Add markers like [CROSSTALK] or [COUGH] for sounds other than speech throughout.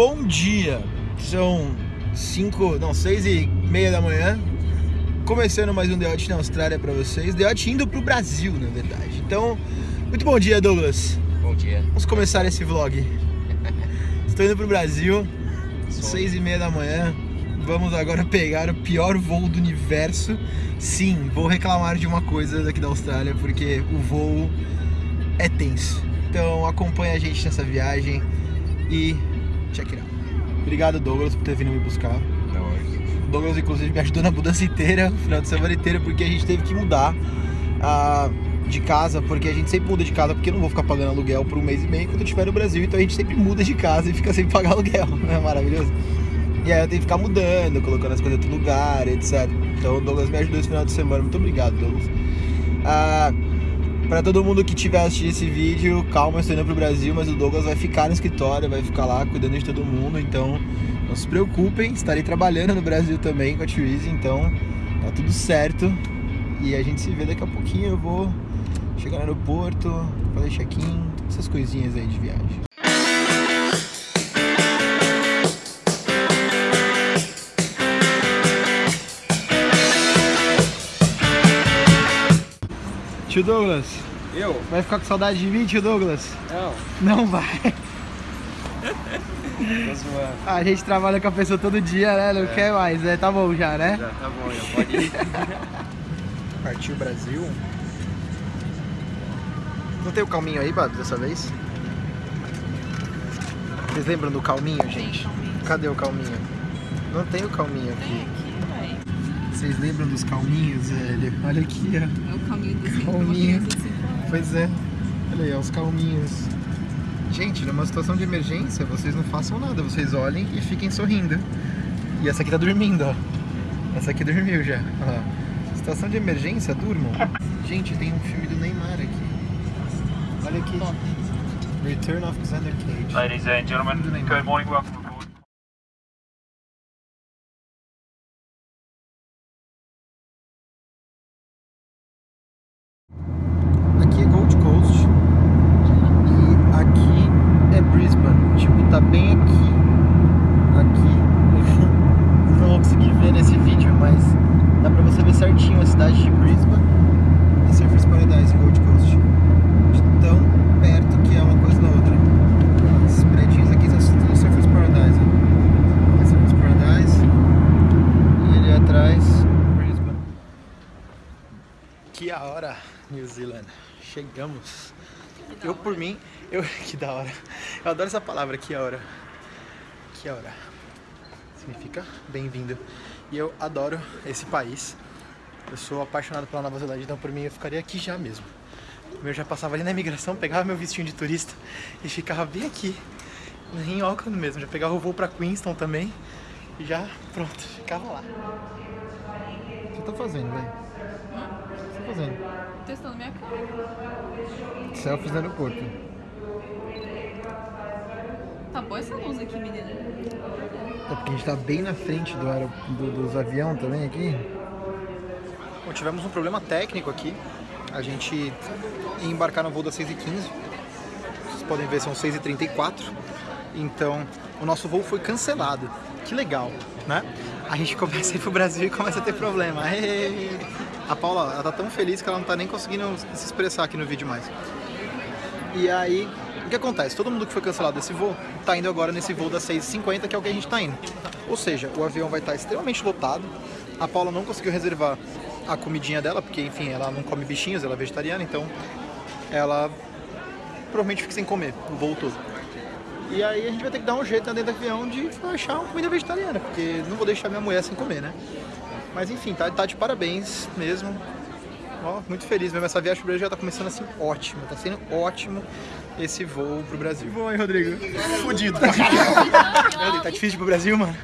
bom dia. São 5, não, 6 e meia da manhã. Começando mais um The Hot na Austrália pra vocês. The Hot indo pro Brasil, na verdade. Então, muito bom dia, Douglas. Bom dia. Vamos começar esse vlog. [LAUGHS] Estou indo pro Brasil, 6 e meia da manhã. Vamos agora pegar o pior voo do universo. Sim, vou reclamar de uma coisa daqui da Austrália, porque o voo é tenso. Então acompanha a gente nessa viagem e check it out. Obrigado, Douglas, por ter vindo me buscar. Não, O Douglas, inclusive, me ajudou na mudança inteira, no final de semana inteira, porque a gente teve que mudar ah, de casa, porque a gente sempre muda de casa, porque eu não vou ficar pagando aluguel por um mês e meio quando eu estiver no Brasil, então a gente sempre muda de casa e fica sem [LAUGHS] pagar aluguel, não é maravilhoso? E aí eu tenho que ficar mudando, colocando as coisas em outro lugar, etc. Então o Douglas me ajudou esse final de semana, muito obrigado, Douglas. Ah, Pra todo mundo que tiver assistindo esse vídeo, calma, estou indo pro Brasil, mas o Douglas vai ficar no escritório, vai ficar lá cuidando de todo mundo, então não se preocupem, estarei trabalhando no Brasil também com a Therese, então tá tudo certo. E a gente se vê daqui a pouquinho, eu vou chegar no aeroporto, fazer check-in, essas coisinhas aí de viagem. Tio Douglas, Eu? vai ficar com saudade de mim, tio Douglas? Não. Não vai. A gente trabalha com a pessoa todo dia, né? Não quer mais, né? Tá bom já, né? Já tá bom, já pode ir. [LAUGHS] Partiu Brasil. Não tem o calminho aí, Bado, dessa vez? Vocês lembram do calminho, gente? Cadê o calminho? Não tem o calminho aqui. Vocês lembram dos calminhos, velho? Olha aqui, ó. É o caminho do Calminho. Pois é. Olha aí, ó, os calminhos. Gente, numa situação de emergência, vocês não façam nada. Vocês olhem e fiquem sorrindo. E essa aqui tá dormindo, ó. Essa aqui dormiu já. Ó. Situação de emergência, durmam. Gente, tem um filme do Neymar aqui. Olha aqui. Return of Xander Cage. Ladies and gentlemen, good morning, welcome aboard. Aqui é Gold Coast e aqui é Brisbane. Tipo, tá bem aqui. [LAUGHS] Aqui. Não vão conseguir ver nesse vídeo, mas dá pra você ver certinho a cidade de Brisbane e Surfers Paradise, Gold Coast. De tão perto que é uma coisa da outra. Esses prédios aqui são tudo Surfers Paradise. É Surfers Paradise e ali atrás, Brisbane. Que a hora, New Zealand. Chegamos. Eu por mim, eu [LAUGHS] que da hora. Eu adoro essa palavra, que a hora. Que a hora. Significa bem-vindo. E eu adoro esse país. Eu sou apaixonado pela Nova Zelândia, então por mim eu ficaria aqui já mesmo. Eu já passava ali na imigração, pegava meu vestinho de turista e ficava bem aqui, em Auckland mesmo. Já pegava o voo pra Queenstown também e já, pronto, ficava lá. O que você tá fazendo, velho? O que você tá fazendo? Testando minha cara. Selfies no aeroporto. Tá boa essa luz aqui, menina. É porque a gente tá bem na frente do, aero- do- dos aviões também aqui. Bom, tivemos um problema técnico aqui. A gente ia embarcar no voo das 6h15. Vocês podem ver, são 6h34. Então, o nosso voo foi cancelado. Que legal, né? A gente [LAUGHS] começa a ir pro Brasil e começa a ter problema. Ê! A Paula, ela tá tão feliz que ela não tá nem conseguindo se expressar aqui no vídeo mais. E aí, o que acontece? Todo mundo que foi cancelado desse voo tá indo agora nesse voo das 6h50, que é o que a gente tá indo. Ou seja, o avião vai estar extremamente lotado. A Paula não conseguiu reservar a comidinha dela, porque enfim, ela não come bichinhos, ela é vegetariana, então ela provavelmente fica sem comer o voo todo. E aí a gente vai ter que dar um jeito né, dentro do avião de achar uma comida vegetariana, porque não vou deixar minha mulher sem comer, né? Mas enfim, tá, tá de parabéns mesmo. Ó, muito feliz mesmo. Essa viagem pro Brasil já tá começando assim ótimo. Tá sendo ótimo esse voo pro Brasil. Bom aí, Rodrigo. Fudido. [LAUGHS] Rodrigo, tá difícil pro Brasil, mano?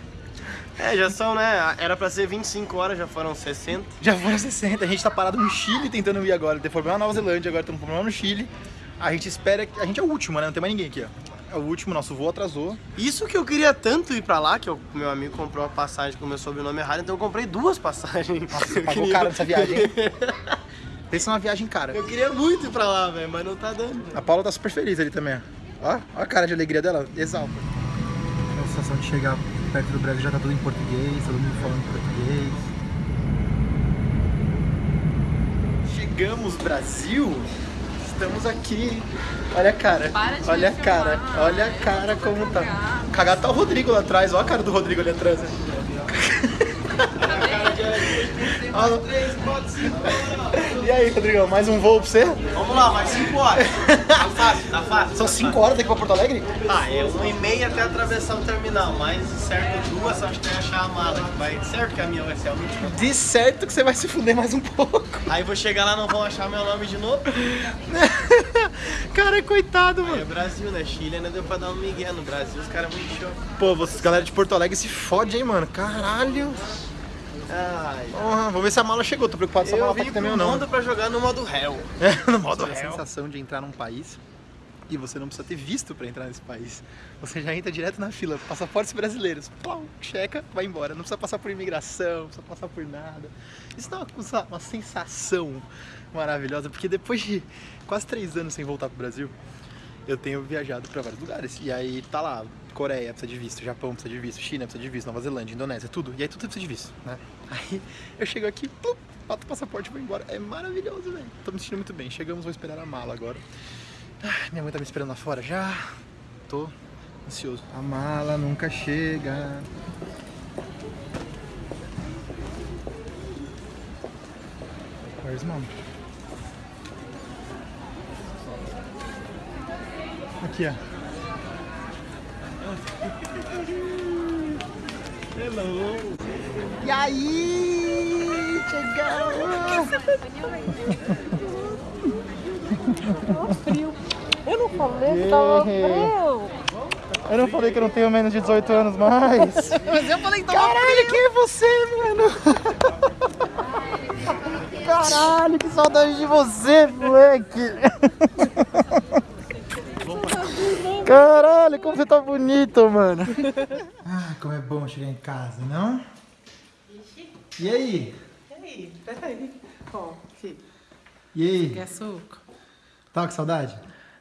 É, já são, né? Era pra ser 25 horas, já foram 60. Já foram 60. A gente tá parado no Chile tentando ir agora. Tem problema na Nova Zelândia, agora temos problema no Chile. A gente espera que. A gente é o último, né? Não tem mais ninguém aqui, ó. É o último, nosso voo atrasou. Isso que eu queria tanto ir pra lá, que o meu amigo comprou uma passagem com o meu sobrenome errado, então eu comprei duas passagens. Nossa, pagou queria- caro nessa viagem? [LAUGHS] Pensa numa viagem cara. Eu queria muito ir pra lá, velho, mas não tá dando. A Paula tá super feliz ali também, ó. Ó, ó a cara de alegria dela, exalta. Então sensação de chegar perto do Brasil já tá tudo em português, todo mundo falando português. Chegamos, Brasil! Estamos aqui. Olha a cara. Para de olha a cara. filmar. Olha a cara como tá. Cagado tá o Rodrigo lá atrás. Olha a cara do Rodrigo ali atrás. Olha. [LAUGHS] E aí, Rodrigão, mais um voo pra você? Vamos lá, mais 5 horas. [LAUGHS] Tá fácil, tá fácil. São 5 horas daqui pra Porto Alegre? Ah, é uma e meia até atravessar o terminal, mas certo duas, acho que tem achar a mala. Vai, certo que a minha vai ser a última. De certo que você vai se fuder mais um pouco. Aí vou chegar lá, não vão achar meu nome de novo. [LAUGHS] Cara, coitado, Aí é mano. Brasil, né? Chile ainda deu pra dar um migué. No Brasil os caras muito show. Pô, vocês, galera de Porto Alegre, se fode, hein, mano. Caralho. Ai, vou ver se a mala chegou. Tô preocupado se a eu mala tá aqui também ou não. mundo pra jogar no modo réu. É, [LAUGHS] no modo A real. sensação de entrar num país e você não precisa ter visto pra entrar nesse país. Você já entra direto na fila, passaportes brasileiros, plau, checa, vai embora. Não precisa passar por imigração, não precisa passar por nada. Isso dá uma, uma sensação maravilhosa, porque depois de quase três anos sem voltar pro Brasil, eu tenho viajado pra vários lugares. E aí tá lá, Coreia precisa de visto, Japão precisa de visto, China precisa de visto, Nova Zelândia, Indonésia, tudo. E aí tudo precisa de visto, né? [LAUGHS] Aí eu chego aqui, plup, bato o passaporte e vou embora. É maravilhoso, velho. Tô me sentindo muito bem. Chegamos, vou esperar a mala agora. Ah, minha mãe tá me esperando lá fora já. Tô ansioso. A mala nunca chega. Where's mom? Aqui, ó. Hello. E aí? Chegamos! Eu não falei que tava frio. Eu não falei que eu não tenho menos de 18 anos mais. [LAUGHS] Mas eu falei que tava Caralho, quem é você, mano? Caralho, que saudade de você, moleque. Caralho, como você tá bonito, mano. [LAUGHS] Ah, como é bom chegar em casa, não? E aí? Peraí, peraí. Ó, filho, E aí? quer açúcar? Tava com saudade?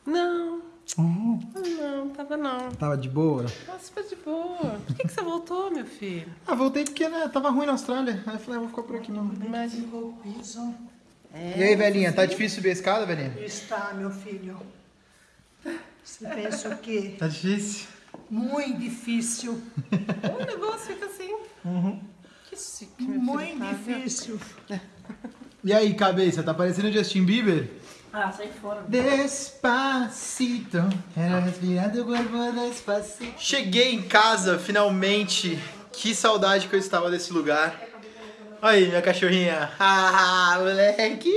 Não. Não, tava não. Tava de boa? Tava super de boa. Por que, que você voltou, meu filho? Ah, voltei porque né, tava ruim na Austrália. Aí eu falei, ah, vou ficar por aqui mesmo. Imagina. E aí, velhinha, tá difícil subir a escada, velhinha? Está, meu filho. Você pensa o quê? Tá difícil? Muito difícil. [LAUGHS] O negócio fica assim. Que chique. Muito tá, difícil. E aí, cabeça, tá parecendo Justin Bieber? Ah, sai fora. Despacito, era respirar do corpo despacito. Cheguei em casa, finalmente. Que saudade que eu estava desse lugar. Olha aí, minha cachorrinha. [LAUGHS] Ah, moleque.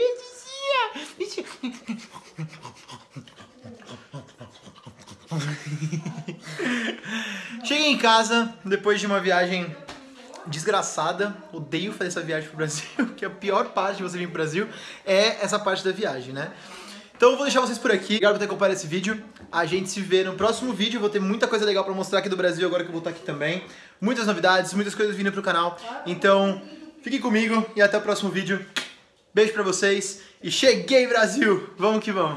Vizinha. [LAUGHS] Cheguei em casa depois de uma viagem desgraçada. Odeio fazer essa viagem pro Brasil, [LAUGHS] que a pior parte de você vir pro Brasil é essa parte da viagem, né? Então eu vou deixar vocês por aqui. Obrigado por ter acompanhado esse vídeo. A gente se vê no próximo vídeo. Vou ter muita coisa legal pra mostrar aqui do Brasil agora que eu vou estar aqui também. Muitas novidades, muitas coisas vindo pro canal. Então, fiquem comigo e até o próximo vídeo. Beijo pra vocês e cheguei, Brasil! Vamos que vamos!